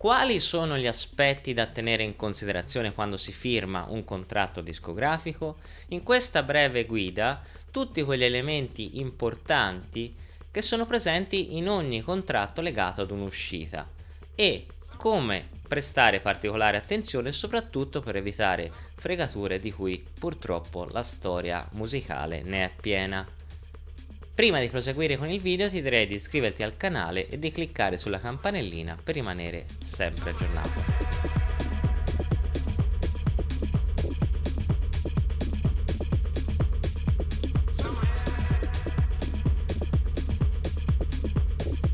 Quali sono gli aspetti da tenere in considerazione quando si firma un contratto discografico? In questa breve guida tutti quegli elementi importanti che sono presenti in ogni contratto legato ad un'uscita e come prestare particolare attenzione soprattutto per evitare fregature di cui purtroppo la storia musicale ne è piena. Prima di proseguire con il video ti direi di iscriverti al canale e di cliccare sulla campanellina per rimanere sempre aggiornato.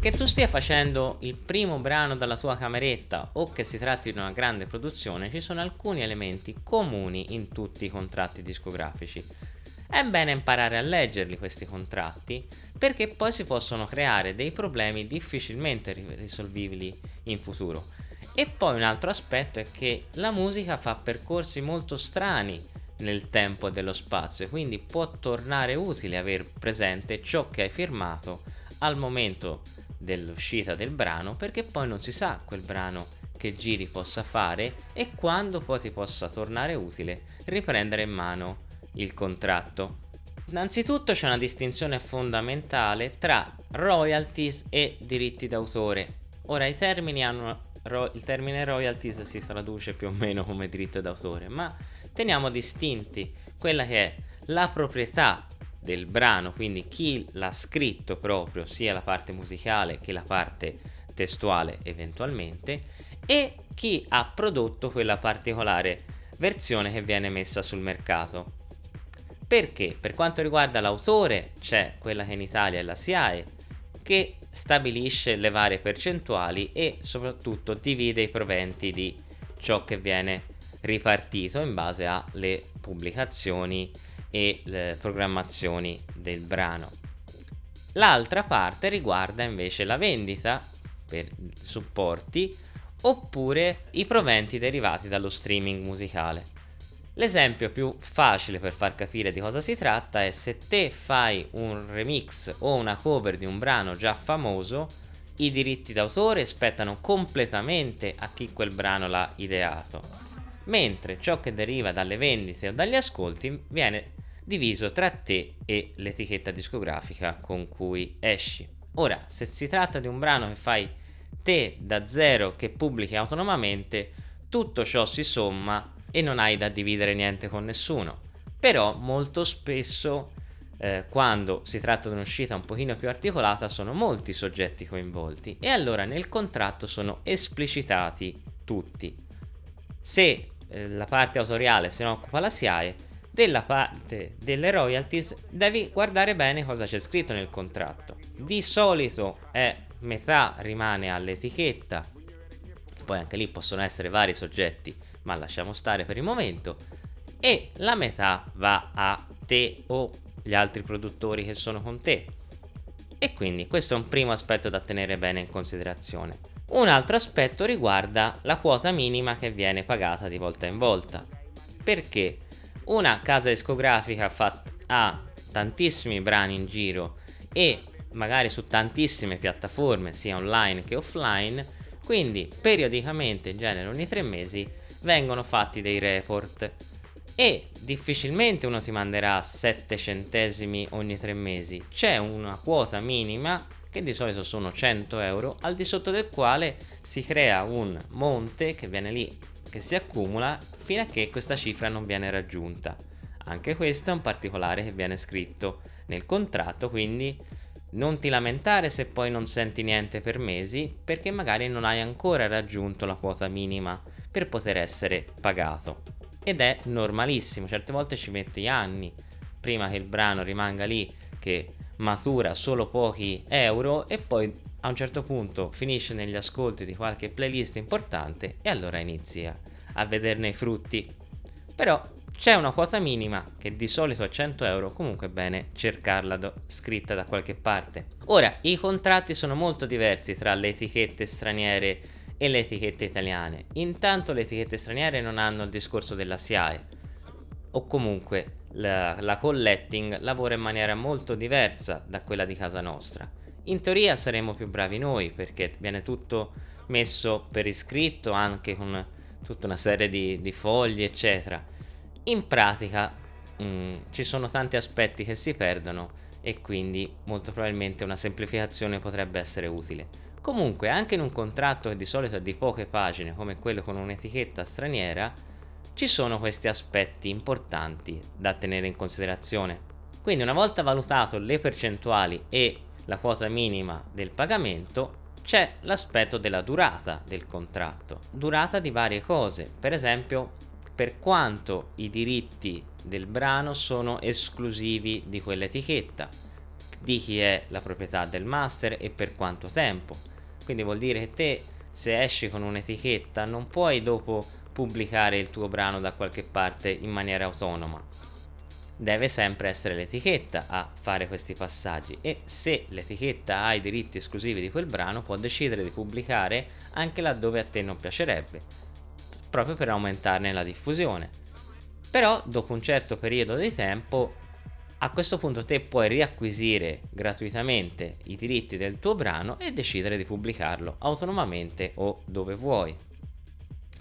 Che tu stia facendo il primo brano dalla tua cameretta o che si tratti di una grande produzione, ci sono alcuni elementi comuni in tutti i contratti discografici. È bene imparare a leggerli questi contratti perché poi si possono creare dei problemi difficilmente risolvibili in futuro. E poi un altro aspetto è che la musica fa percorsi molto strani nel tempo e dello spazio, quindi può tornare utile aver presente ciò che hai firmato al momento dell'uscita del brano perché poi non si sa quel brano che giri possa fare e quando poi ti possa tornare utile riprendere in mano il contratto. Innanzitutto c'è una distinzione fondamentale tra royalties e diritti d'autore. Ora i termini hanno il termine royalties si traduce più o meno come diritto d'autore, ma teniamo distinti quella che è la proprietà del brano, quindi chi l'ha scritto proprio, sia la parte musicale che la parte testuale eventualmente, e chi ha prodotto quella particolare versione che viene messa sul mercato perché per quanto riguarda l'autore c'è quella che in Italia è la SIAE che stabilisce le varie percentuali e soprattutto divide i proventi di ciò che viene ripartito in base alle pubblicazioni e le programmazioni del brano. L'altra parte riguarda invece la vendita per supporti oppure i proventi derivati dallo streaming musicale. L'esempio più facile per far capire di cosa si tratta è se te fai un remix o una cover di un brano già famoso, i diritti d'autore spettano completamente a chi quel brano l'ha ideato, mentre ciò che deriva dalle vendite o dagli ascolti viene diviso tra te e l'etichetta discografica con cui esci. Ora, se si tratta di un brano che fai te da zero che pubblichi autonomamente, tutto ciò si somma e non hai da dividere niente con nessuno. Però molto spesso eh, quando si tratta di un'uscita un pochino più articolata sono molti soggetti coinvolti e allora nel contratto sono esplicitati tutti. Se eh, la parte autoriale se ne occupa la SIAE, della parte delle royalties devi guardare bene cosa c'è scritto nel contratto. Di solito è metà rimane all'etichetta, poi anche lì possono essere vari soggetti ma lasciamo stare per il momento, e la metà va a te o gli altri produttori che sono con te. E quindi questo è un primo aspetto da tenere bene in considerazione. Un altro aspetto riguarda la quota minima che viene pagata di volta in volta. Perché una casa discografica ha tantissimi brani in giro e magari su tantissime piattaforme sia online che offline, quindi periodicamente, in genere ogni tre mesi, vengono fatti dei report. E difficilmente uno ti manderà 7 centesimi ogni 3 mesi. C'è una quota minima che di solito sono 100 euro al di sotto del quale si crea un monte che viene lì che si accumula fino a che questa cifra non viene raggiunta. Anche questo è un particolare che viene scritto nel contratto quindi non ti lamentare se poi non senti niente per mesi perché magari non hai ancora raggiunto la quota minima per poter essere pagato. Ed è normalissimo, certe volte ci metti anni prima che il brano rimanga lì che matura solo pochi euro e poi a un certo punto finisce negli ascolti di qualche playlist importante e allora inizi a vederne i frutti. Però c'è una quota minima che di solito è 100 euro, comunque è bene cercarla scritta da qualche parte. Ora, i contratti sono molto diversi tra le etichette straniere e le etichette italiane. Intanto le etichette straniere non hanno il discorso della SIAE o comunque la, la collecting lavora in maniera molto diversa da quella di casa nostra. In teoria saremo più bravi noi perché viene tutto messo per iscritto anche con tutta una serie di, di fogli eccetera. In pratica mh, mm, ci sono tanti aspetti che si perdono e quindi molto probabilmente una semplificazione potrebbe essere utile. Comunque anche in un contratto che di solito è di poche pagine come quello con un'etichetta straniera ci sono questi aspetti importanti da tenere in considerazione. Quindi una volta valutato le percentuali e la quota minima del pagamento c'è l'aspetto della durata del contratto. Durata di varie cose, per esempio per quanto i diritti del brano sono esclusivi di quell'etichetta, di chi è la proprietà del master e per quanto tempo. Quindi vuol dire che te se esci con un'etichetta non puoi dopo pubblicare il tuo brano da qualche parte in maniera autonoma deve sempre essere l'etichetta a fare questi passaggi e se l'etichetta ha i diritti esclusivi di quel brano può decidere di pubblicare anche laddove a te non piacerebbe proprio per aumentarne la diffusione. Però dopo un certo periodo di tempo a questo punto te puoi riacquisire gratuitamente i diritti del tuo brano e decidere di pubblicarlo autonomamente o dove vuoi.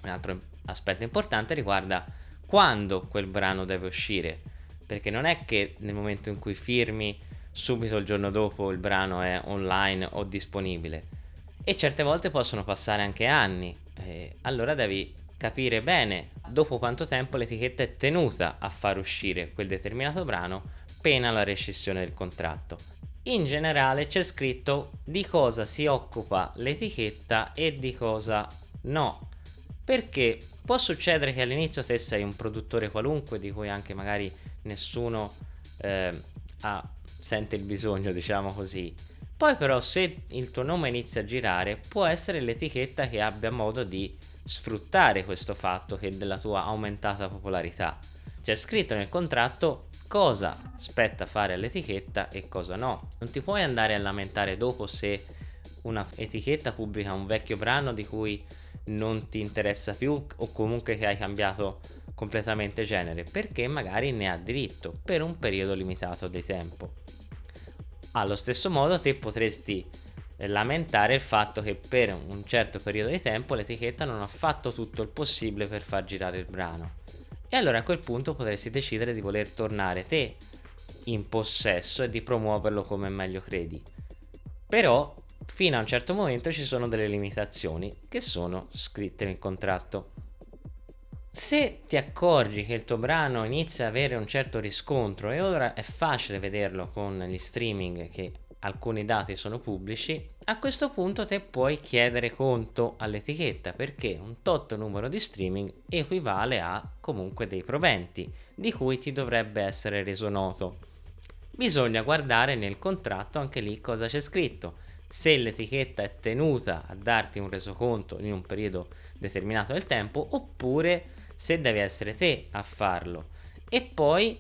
Un altro aspetto importante riguarda quando quel brano deve uscire perché non è che nel momento in cui firmi subito il giorno dopo il brano è online o disponibile. E certe volte possono passare anche anni allora devi capire bene dopo quanto tempo l'etichetta è tenuta a far uscire quel determinato brano pena la rescissione del contratto in generale c'è scritto di cosa si occupa l'etichetta e di cosa no perché può succedere che all'inizio te sei un produttore qualunque di cui anche magari nessuno eh, ha, sente il bisogno, diciamo così. Poi però se il tuo nome inizia a girare, può essere l'etichetta che abbia modo di sfruttare questo fatto che della tua aumentata popolarità. C'è scritto nel contratto cosa spetta fare all'etichetta e cosa no. Non ti puoi andare a lamentare dopo se una etichetta pubblica un vecchio brano di cui non ti interessa più o comunque che hai cambiato completamente genere perché magari ne ha diritto per un periodo limitato di tempo. Allo stesso modo te potresti lamentare il fatto che per un certo periodo di tempo l'etichetta non ha fatto tutto il possibile per far girare il brano. E allora a quel punto potresti decidere di voler tornare te in possesso e di promuoverlo come meglio credi. Però fino a un certo momento ci sono delle limitazioni che sono scritte nel contratto. Se ti accorgi che il tuo brano inizia ad avere un certo riscontro e ora è facile vederlo con gli streaming che alcuni dati sono pubblici, a questo punto te puoi chiedere conto all'etichetta perché un tot numero di streaming equivale a comunque dei proventi di cui ti dovrebbe essere reso noto. Bisogna guardare nel contratto anche lì cosa c'è scritto. Se l'etichetta è tenuta a darti un resoconto in un periodo determinato del tempo oppure se devi essere te a farlo e poi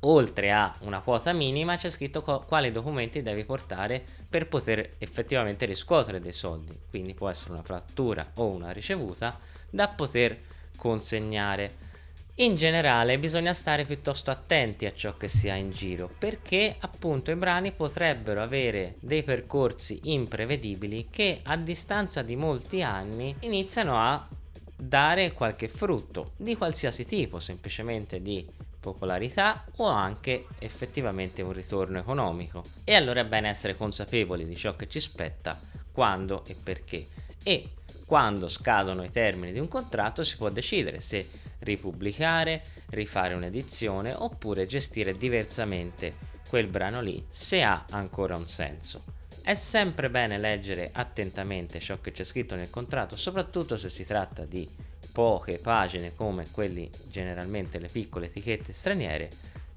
oltre a una quota minima c'è scritto quali documenti devi portare per poter effettivamente riscuotere dei soldi. Quindi può essere una fattura o una ricevuta da poter consegnare. In generale bisogna stare piuttosto attenti a ciò che si ha in giro perché appunto i brani potrebbero avere dei percorsi imprevedibili che a distanza di molti anni iniziano a dare qualche frutto di qualsiasi tipo, semplicemente di popolarità o anche effettivamente un ritorno economico. E allora è bene essere consapevoli di ciò che ci spetta, quando e perché. E quando scadono i termini di un contratto si può decidere se ripubblicare, rifare un'edizione oppure gestire diversamente quel brano lì se ha ancora un senso. È sempre bene leggere attentamente ciò che c'è scritto nel contratto, soprattutto se si tratta di poche pagine come quelli generalmente le piccole etichette straniere,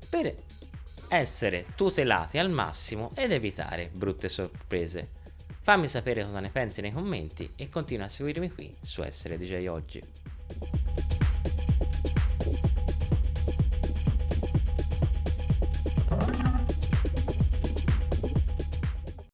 per essere tutelati al massimo ed evitare brutte sorprese. Fammi sapere cosa ne pensi nei commenti e continua a seguirmi qui su Essere DJ Oggi.